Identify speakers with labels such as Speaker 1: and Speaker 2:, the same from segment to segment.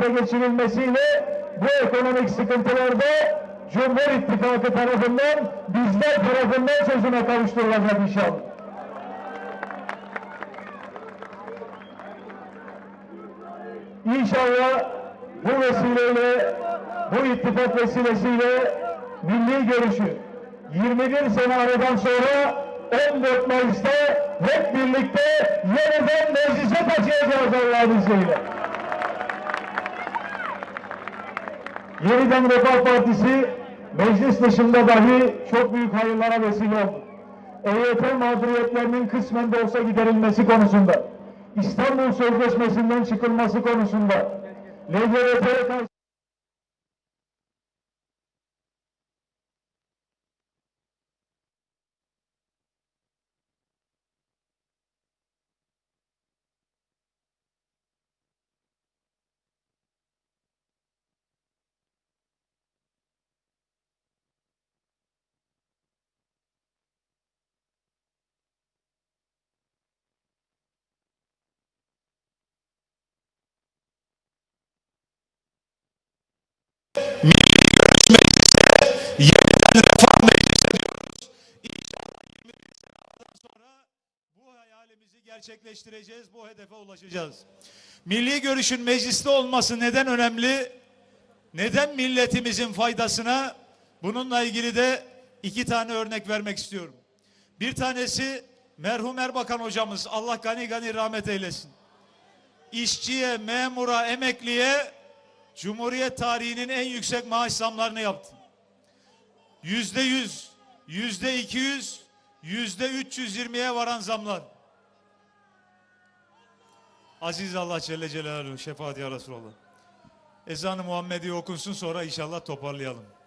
Speaker 1: hayata geçirilmesiyle bu ekonomik sıkıntılarda Cumhur İttifakı tarafından, bizler tarafından çözüme kavuşturulacak inşallah. İnşallah bu vesileyle, bu ittifak vesilesiyle milli görüşü 21 sene aradan sonra 14 Mayıs'ta hep birlikte yeniden meclise taşıyacağız Allah'ın izniyle. Yeniden Refah Partisi meclis dışında dahi çok büyük hayırlara vesile oldu. EYT mağduriyetlerinin kısmen de olsa giderilmesi konusunda, İstanbul Sözleşmesi'nden çıkılması konusunda, LGBT'ye karşı
Speaker 2: yeniden refah meclisi diyoruz. İnşallah 21 seneden sonra bu hayalimizi gerçekleştireceğiz, bu hedefe ulaşacağız. Milli görüşün mecliste olması neden önemli? Neden milletimizin faydasına? Bununla ilgili de iki tane örnek vermek istiyorum. Bir tanesi merhum Erbakan hocamız, Allah gani gani rahmet eylesin. İşçiye, memura, emekliye Cumhuriyet tarihinin en yüksek maaş zamlarını yaptı. Yüzde yüz, yüzde iki yüz, yüzde üç yüz yirmiye varan zamlar. Aziz Allah Celle Celaluhu, şefaat ya Resulallah. Ezanı Muhammedi okunsun sonra inşallah toparlayalım.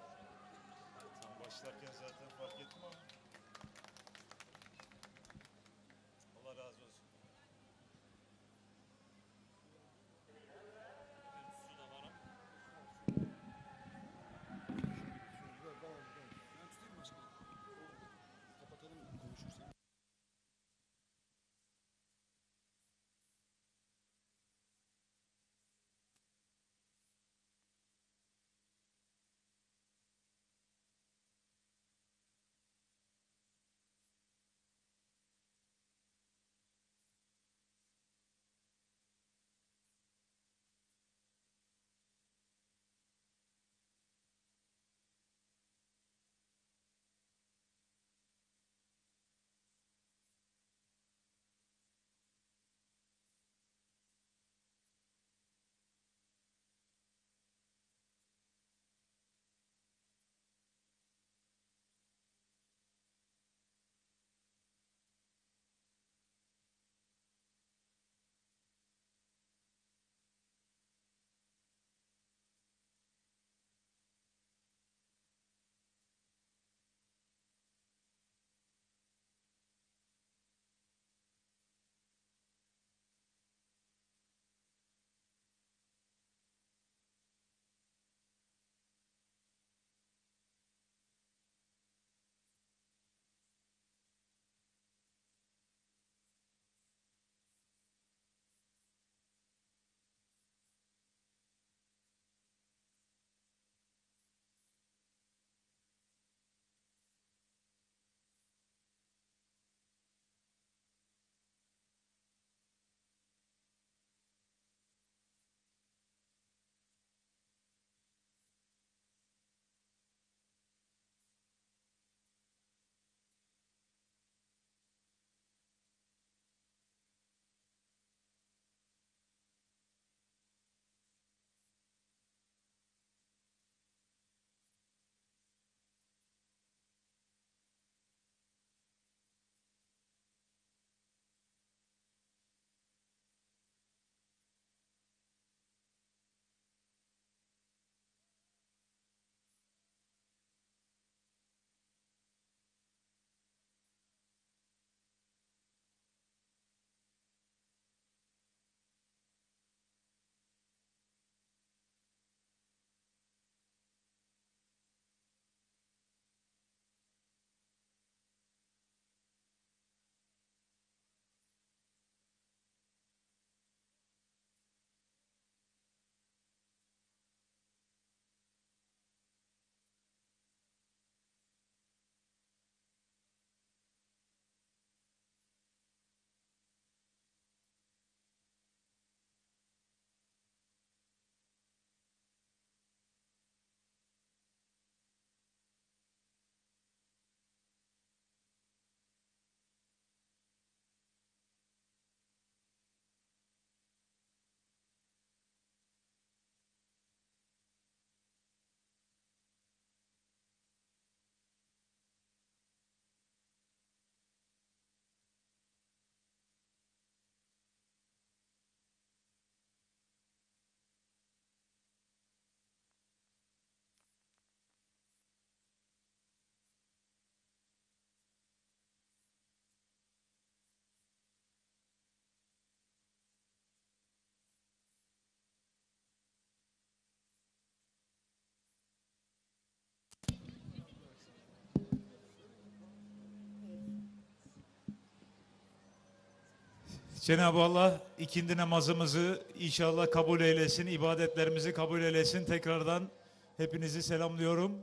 Speaker 2: Cenab-ı Allah ikindi namazımızı inşallah kabul eylesin, ibadetlerimizi kabul eylesin. Tekrardan hepinizi selamlıyorum.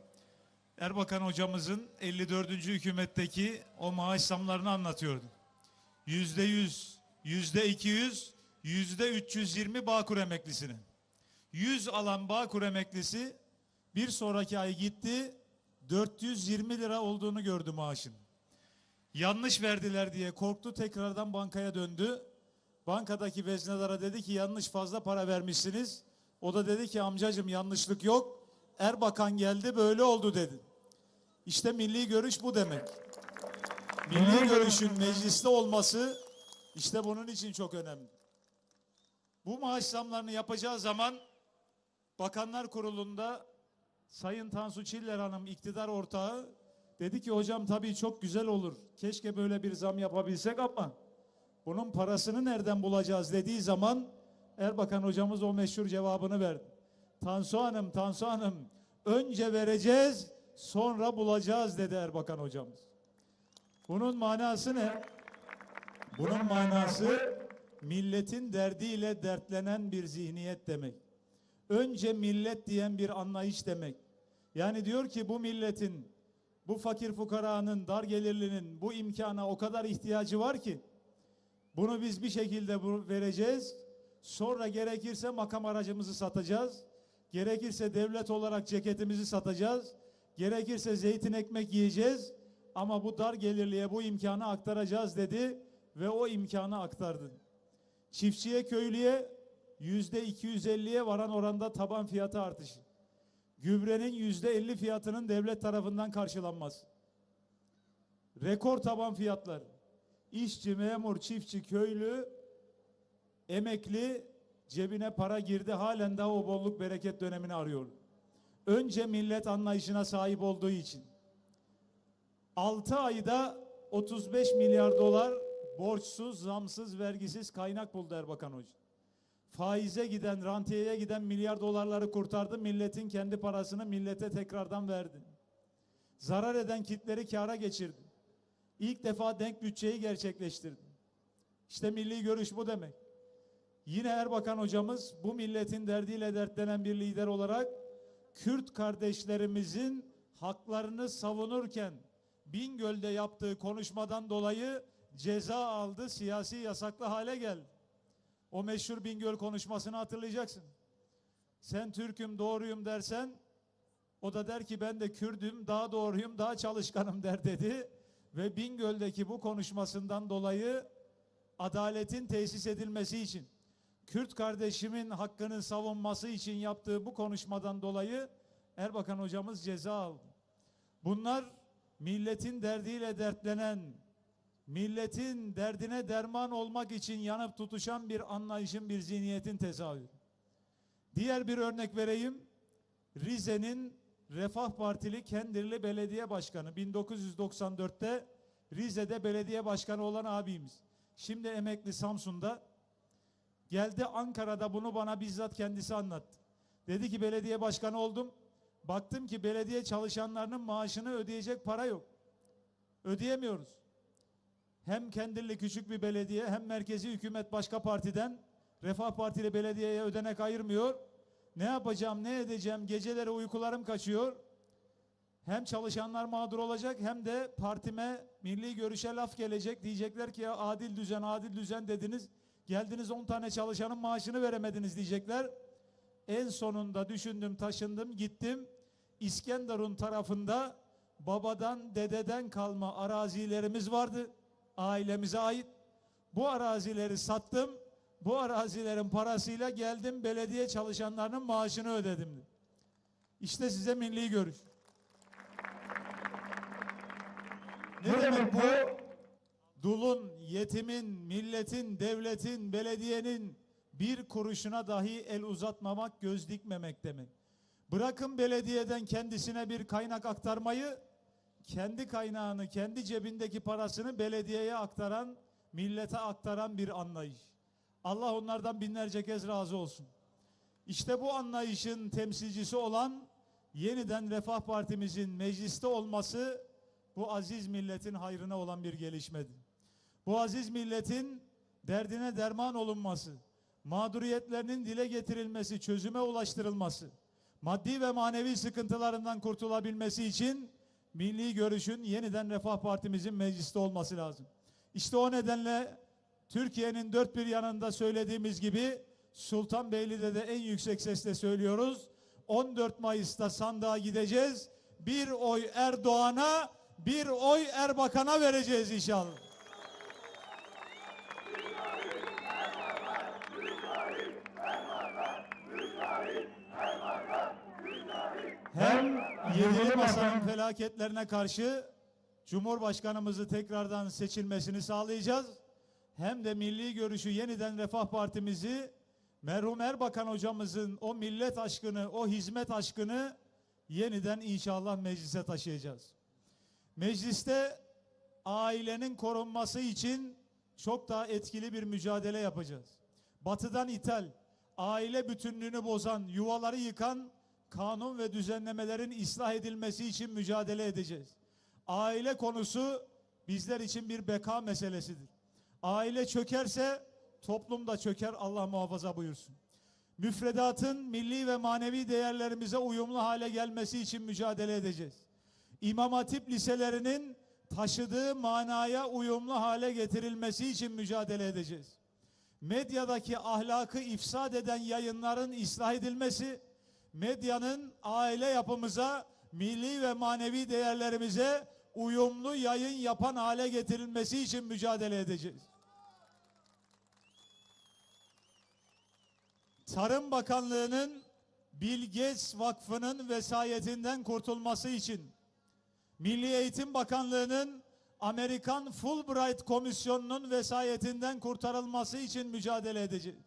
Speaker 2: Erbakan hocamızın 54. hükümetteki o maaş zamlarını anlatıyordu. Yüzde yüz, yüzde iki yüz, yüzde 320 Bağkur emeklisinin. 100 alan Bağkur emeklisi bir sonraki ay gitti 420 lira olduğunu gördü maaşın. Yanlış verdiler diye korktu tekrardan bankaya döndü. Bankadaki veznedara dedi ki yanlış fazla para vermişsiniz. O da dedi ki amcacım yanlışlık yok. Erbakan geldi böyle oldu dedi. İşte milli görüş bu demek. Milli görüşün mecliste olması işte bunun için çok önemli. Bu maaş zamlarını yapacağı zaman Bakanlar Kurulu'nda Sayın Tansu Çiller Hanım iktidar ortağı dedi ki hocam tabii çok güzel olur. Keşke böyle bir zam yapabilsek ama bunun parasını nereden bulacağız dediği zaman Erbakan hocamız o meşhur cevabını verdi. Tansu Hanım, Tansu Hanım önce vereceğiz sonra bulacağız dedi Erbakan hocamız. Bunun manası ne? Bunun manası milletin derdiyle dertlenen bir zihniyet demek. Önce millet diyen bir anlayış demek. Yani diyor ki bu milletin, bu fakir fukaranın, dar gelirlinin bu imkana o kadar ihtiyacı var ki bunu biz bir şekilde vereceğiz. Sonra gerekirse makam aracımızı satacağız. Gerekirse devlet olarak ceketimizi satacağız. Gerekirse zeytin ekmek yiyeceğiz. Ama bu dar gelirliye bu imkanı aktaracağız dedi ve o imkanı aktardı. Çiftçiye köylüye yüzde 250'ye varan oranda taban fiyatı artışı. Gübrenin yüzde 50 fiyatının devlet tarafından karşılanması. Rekor taban fiyatlar. İşçi, memur, çiftçi, köylü, emekli cebine para girdi halen daha o bolluk bereket dönemini arıyor. Önce millet anlayışına sahip olduğu için. 6 ayda 35 milyar dolar borçsuz, zamsız, vergisiz kaynak buldu Erbakan Hoca. Faize giden, rantiyeye giden milyar dolarları kurtardı. Milletin kendi parasını millete tekrardan verdi. Zarar eden kitleri kâra geçirdi. İlk defa denk bütçeyi gerçekleştirdi. İşte milli görüş bu demek. Yine Erbakan hocamız bu milletin derdiyle dertlenen bir lider olarak Kürt kardeşlerimizin haklarını savunurken Bingöl'de yaptığı konuşmadan dolayı ceza aldı, siyasi yasaklı hale geldi. O meşhur Bingöl konuşmasını hatırlayacaksın. Sen Türk'üm, doğruyum dersen o da der ki ben de Kürdüm, daha doğruyum, daha çalışkanım der dedi. Ve Bingöl'deki bu konuşmasından dolayı adaletin tesis edilmesi için Kürt kardeşimin hakkını savunması için yaptığı bu konuşmadan dolayı Erbakan hocamız ceza aldı. Bunlar milletin derdiyle dertlenen, milletin derdine derman olmak için yanıp tutuşan bir anlayışın, bir zihniyetin tezahürü. Diğer bir örnek vereyim. Rize'nin Refah Partili Kendirli Belediye Başkanı 1994'te Rize'de belediye başkanı olan abimiz. Şimdi emekli Samsun'da geldi Ankara'da bunu bana bizzat kendisi anlattı. Dedi ki belediye başkanı oldum. Baktım ki belediye çalışanlarının maaşını ödeyecek para yok. Ödeyemiyoruz. Hem Kendirli küçük bir belediye hem merkezi hükümet başka partiden Refah Partili belediyeye ödenek ayırmıyor. Ne yapacağım, ne edeceğim? Geceleri uykularım kaçıyor. Hem çalışanlar mağdur olacak hem de partime milli görüşe laf gelecek. Diyecekler ki ya adil düzen, adil düzen dediniz. Geldiniz 10 tane çalışanın maaşını veremediniz diyecekler. En sonunda düşündüm, taşındım, gittim. İskenderun tarafında babadan, dededen kalma arazilerimiz vardı. Ailemize ait. Bu arazileri sattım. Bu arazilerin parasıyla geldim belediye çalışanlarının maaşını ödedim. İşte size milli görüş. Ne demek bu? Dulun, yetimin, milletin, devletin, belediyenin bir kuruşuna dahi el uzatmamak, göz dikmemek demek. Bırakın belediyeden kendisine bir kaynak aktarmayı, kendi kaynağını, kendi cebindeki parasını belediyeye aktaran, millete aktaran bir anlayış. Allah onlardan binlerce kez razı olsun. İşte bu anlayışın temsilcisi olan yeniden Refah Partimizin mecliste olması bu aziz milletin hayrına olan bir gelişmedir. Bu aziz milletin derdine derman olunması, mağduriyetlerinin dile getirilmesi, çözüme ulaştırılması, maddi ve manevi sıkıntılarından kurtulabilmesi için milli görüşün yeniden Refah Partimizin mecliste olması lazım. İşte o nedenle Türkiye'nin dört bir yanında söylediğimiz gibi Sultanbeyli'de de en yüksek sesle söylüyoruz. 14 Mayıs'ta sandığa gideceğiz. Bir oy Erdoğan'a, bir oy Erbakan'a vereceğiz inşallah. Hem yedili masanın felaketlerine karşı Cumhurbaşkanımızı tekrardan seçilmesini sağlayacağız. Hem de milli görüşü yeniden Refah Partimizi merhum Erbakan hocamızın o millet aşkını, o hizmet aşkını yeniden inşallah meclise taşıyacağız. Mecliste ailenin korunması için çok daha etkili bir mücadele yapacağız. Batıdan ithal, aile bütünlüğünü bozan, yuvaları yıkan kanun ve düzenlemelerin ıslah edilmesi için mücadele edeceğiz. Aile konusu bizler için bir beka meselesidir. Aile çökerse toplum da çöker Allah muhafaza buyursun. Müfredatın milli ve manevi değerlerimize uyumlu hale gelmesi için mücadele edeceğiz. İmam Hatip liselerinin taşıdığı manaya uyumlu hale getirilmesi için mücadele edeceğiz. Medyadaki ahlakı ifsad eden yayınların ıslah edilmesi, medyanın aile yapımıza, milli ve manevi değerlerimize uyumlu yayın yapan hale getirilmesi için mücadele edeceğiz. Tarım Bakanlığı'nın Bill Gates Vakfı'nın vesayetinden kurtulması için Milli Eğitim Bakanlığı'nın Amerikan Fulbright Komisyonu'nun vesayetinden kurtarılması için mücadele edeceğiz.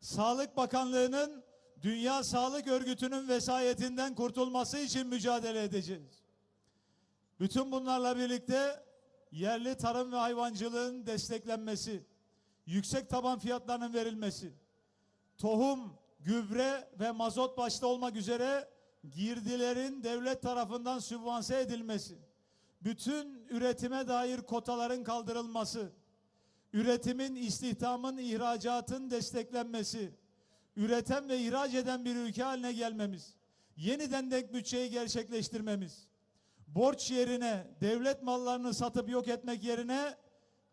Speaker 2: Sağlık Bakanlığı'nın Dünya Sağlık Örgütü'nün vesayetinden kurtulması için mücadele edeceğiz. Bütün bunlarla birlikte yerli tarım ve hayvancılığın desteklenmesi, yüksek taban fiyatlarının verilmesi, tohum, gübre ve mazot başta olmak üzere girdilerin devlet tarafından sübvanse edilmesi, bütün üretime dair kotaların kaldırılması, üretimin, istihdamın, ihracatın desteklenmesi, üreten ve ihraç eden bir ülke haline gelmemiz, yeniden denk bütçeyi gerçekleştirmemiz, borç yerine devlet mallarını satıp yok etmek yerine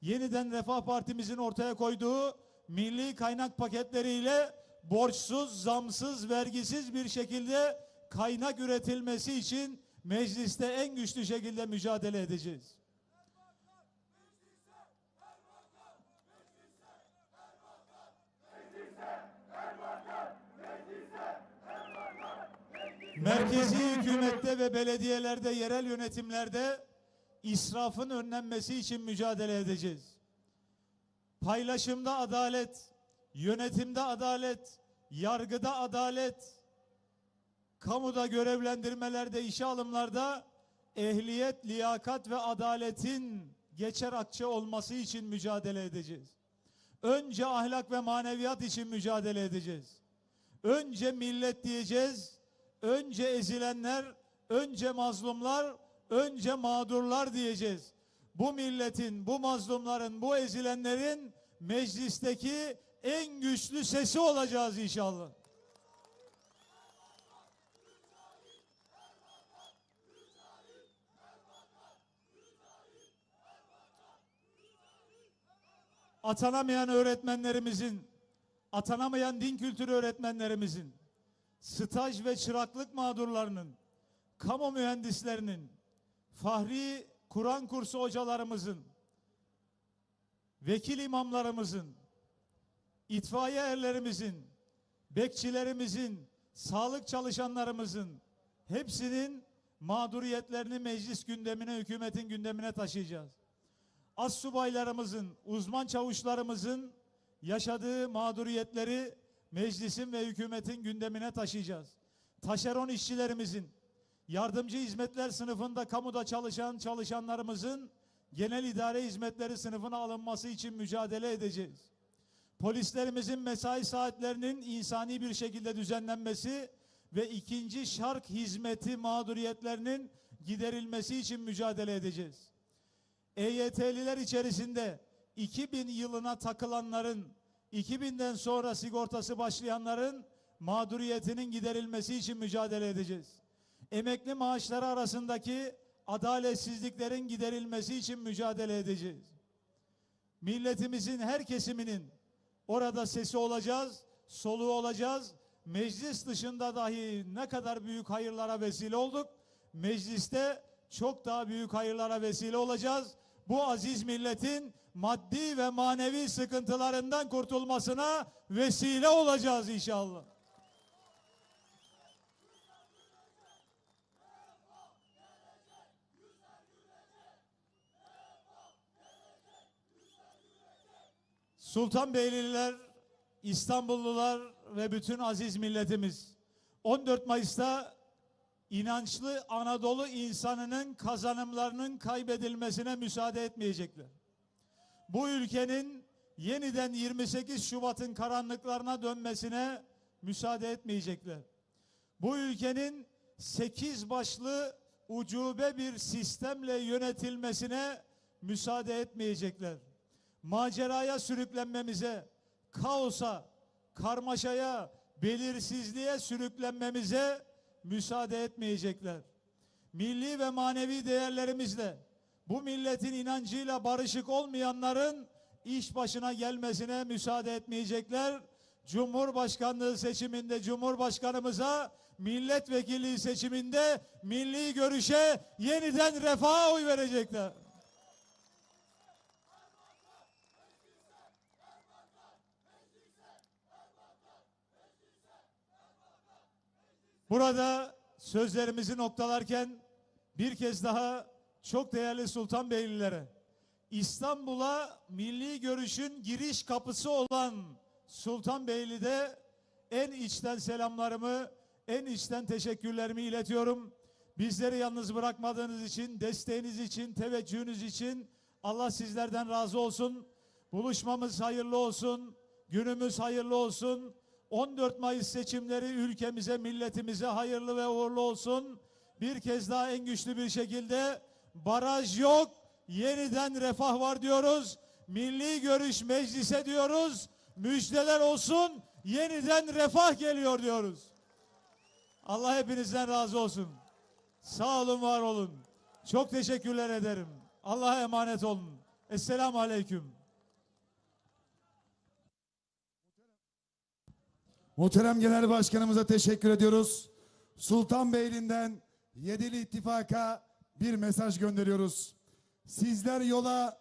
Speaker 2: yeniden Refah Partimizin ortaya koyduğu milli kaynak paketleriyle borçsuz, zamsız, vergisiz bir şekilde kaynak üretilmesi için mecliste en güçlü şekilde mücadele edeceğiz. Merkezi hükümette ve belediyelerde, yerel yönetimlerde israfın önlenmesi için mücadele edeceğiz. Paylaşımda adalet, yönetimde adalet, yargıda adalet, kamuda görevlendirmelerde, işe alımlarda ehliyet, liyakat ve adaletin geçer akçe olması için mücadele edeceğiz. Önce ahlak ve maneviyat için mücadele edeceğiz. Önce millet diyeceğiz, önce ezilenler, önce mazlumlar, önce mağdurlar diyeceğiz. Bu milletin, bu mazlumların, bu ezilenlerin meclisteki en güçlü sesi olacağız inşallah. Atanamayan öğretmenlerimizin, atanamayan din kültürü öğretmenlerimizin, staj ve çıraklık mağdurlarının, kamu mühendislerinin, fahri Kur'an kursu hocalarımızın, vekil imamlarımızın, itfaiye erlerimizin, bekçilerimizin, sağlık çalışanlarımızın hepsinin mağduriyetlerini meclis gündemine, hükümetin gündemine taşıyacağız. As subaylarımızın, uzman çavuşlarımızın yaşadığı mağduriyetleri meclisin ve hükümetin gündemine taşıyacağız. Taşeron işçilerimizin, yardımcı hizmetler sınıfında kamuda çalışan çalışanlarımızın genel idare hizmetleri sınıfına alınması için mücadele edeceğiz. Polislerimizin mesai saatlerinin insani bir şekilde düzenlenmesi ve ikinci şark hizmeti mağduriyetlerinin giderilmesi için mücadele edeceğiz. EYT'liler içerisinde 2000 yılına takılanların, 2000'den sonra sigortası başlayanların mağduriyetinin giderilmesi için mücadele edeceğiz. Emekli maaşları arasındaki adaletsizliklerin giderilmesi için mücadele edeceğiz. Milletimizin her kesiminin orada sesi olacağız, soluğu olacağız. Meclis dışında dahi ne kadar büyük hayırlara vesile olduk. Mecliste çok daha büyük hayırlara vesile olacağız. Bu aziz milletin maddi ve manevi sıkıntılarından kurtulmasına vesile olacağız inşallah. Sultanbeyliler, İstanbullular ve bütün aziz milletimiz 14 Mayıs'ta inançlı Anadolu insanının kazanımlarının kaybedilmesine müsaade etmeyecekler. Bu ülkenin yeniden 28 Şubat'ın karanlıklarına dönmesine müsaade etmeyecekler. Bu ülkenin 8 başlı ucube bir sistemle yönetilmesine müsaade etmeyecekler maceraya sürüklenmemize, kaosa, karmaşaya, belirsizliğe sürüklenmemize müsaade etmeyecekler. Milli ve manevi değerlerimizle bu milletin inancıyla barışık olmayanların iş başına gelmesine müsaade etmeyecekler. Cumhurbaşkanlığı seçiminde Cumhurbaşkanımıza, milletvekili seçiminde milli görüşe yeniden refaha oy verecekler. Burada sözlerimizi noktalarken bir kez daha çok değerli Sultanbeylilere İstanbul'a milli görüşün giriş kapısı olan Sultanbeyli'de en içten selamlarımı, en içten teşekkürlerimi iletiyorum. Bizleri yalnız bırakmadığınız için, desteğiniz için, teveccühünüz için Allah sizlerden razı olsun. Buluşmamız hayırlı olsun. Günümüz hayırlı olsun. 14 Mayıs seçimleri ülkemize, milletimize hayırlı ve uğurlu olsun. Bir kez daha en güçlü bir şekilde baraj yok, yeniden refah var diyoruz. Milli görüş meclise diyoruz. Müjdeler olsun, yeniden refah geliyor diyoruz. Allah hepinizden razı olsun. Sağ olun, var olun. Çok teşekkürler ederim. Allah'a emanet olun. Esselamu Aleyküm.
Speaker 3: Muhterem Genel Başkanımıza teşekkür ediyoruz. Sultanbeyli'nden Yedili İttifak'a bir mesaj gönderiyoruz. Sizler yola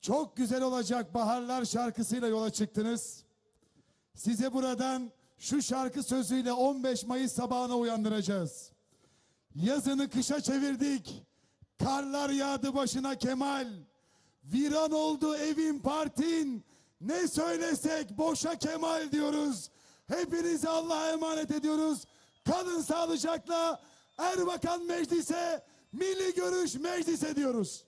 Speaker 3: çok güzel olacak baharlar şarkısıyla yola çıktınız. Size buradan şu şarkı sözüyle 15 Mayıs sabahına uyandıracağız. Yazını kışa çevirdik. Karlar yağdı başına Kemal. Viran oldu evin partin. Ne söylesek boşa Kemal diyoruz. Hepinizi Allah'a emanet ediyoruz. Kalın sağlıcakla Erbakan Meclis'e, Milli Görüş Meclis ediyoruz.